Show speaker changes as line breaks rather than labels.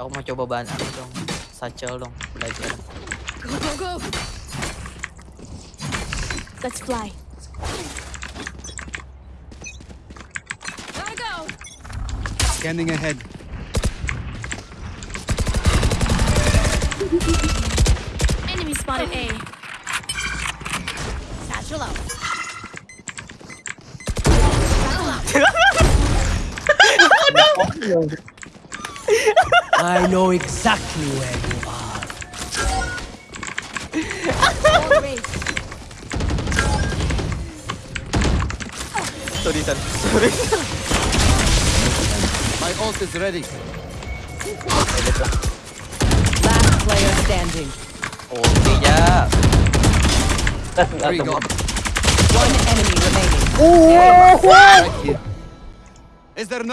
Aku mau coba bahan apa dong? Satchel dong, belajar.
Go, go, go. Let's fly. Gotta go.
Scanning ahead.
Enemy spotted A. Satchel out.
Oh, oh, I know exactly where you are.
All raised.
Sorry, San. Sorry.
My ult is ready.
Last player standing.
Oh, okay, ya.
There you go.
One enemy remaining.
Right here. Is there no